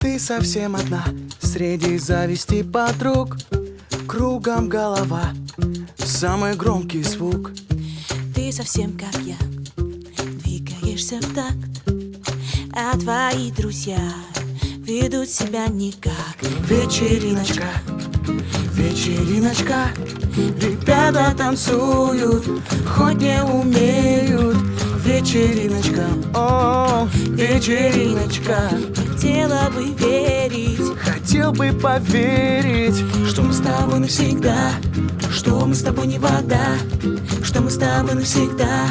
Ты совсем одна среди зависти подруг. Кругом голова, самый громкий звук. Ты совсем как я, двигаешься в такт. А твои друзья ведут себя никак. Вечериночка, вечериночка. Ребята танцуют, хоть не умеют. Вечериночка, о, вечериночка Хотела бы верить, Хотел бы поверить что мы с тобой навсегда Что мы с тобой не вода Что мы с тобой навсегда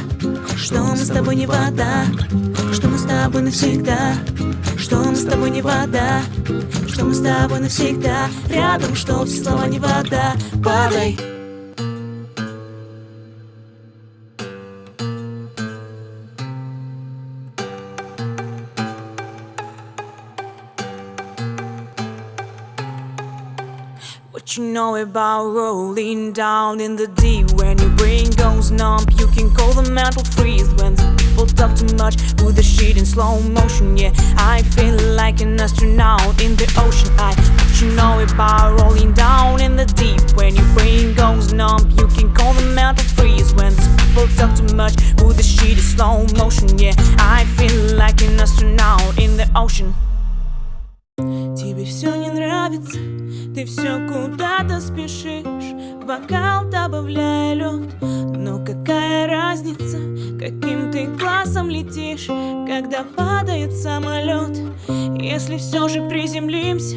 Что мы с тобой не вода Что мы с тобой навсегда Что мы с тобой не вода Что мы с тобой навсегда. Рядом, что все слова не вода. Падай What you know about rolling down in the deep? When your brain goes numb You can call the mental freeze. When the people talk too much With the shit in slow motion. Yeah, I feel like an astronaut in the ocean. I What you know about rolling down in the deep? When your brain goes numb You can call the mental freeze. When the people talk too much With the shit in slow motion. Yeah, I feel like an astronaut in the ocean Тебе все не нравится, ты все куда-то спешишь. Бокал добавляя лед, но какая разница Каким ты классом летишь, когда падает самолет Если все же приземлимся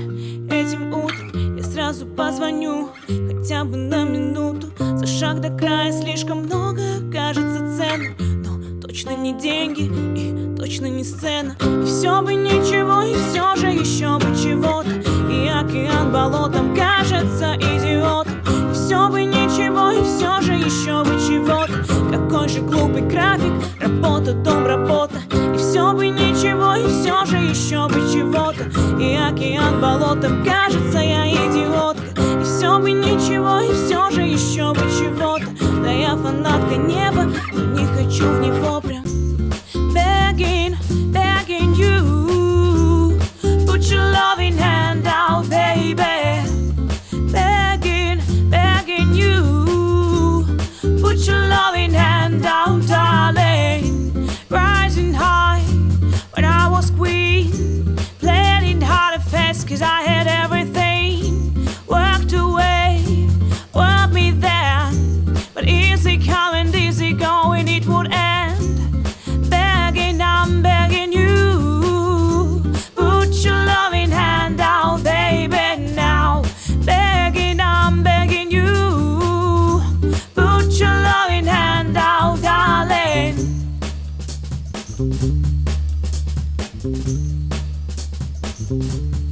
этим утром Я сразу позвоню, хотя бы на минуту. За шаг до края слишком много кажется ценным точно не деньги и точно не сцена. И все бы ничего, и все же еще бы чего-то. И океан болотом кажется идиотом. И все бы ничего, и все же еще бы чего-то. Какой же глупый график, работа, дом, работа. И все бы ничего, и все же еще бы чего-то. И океан болотом кажется я идиотка. И все бы ничего, и все же еще бы чего-то фанатка неба, но не хочу в него Thank you.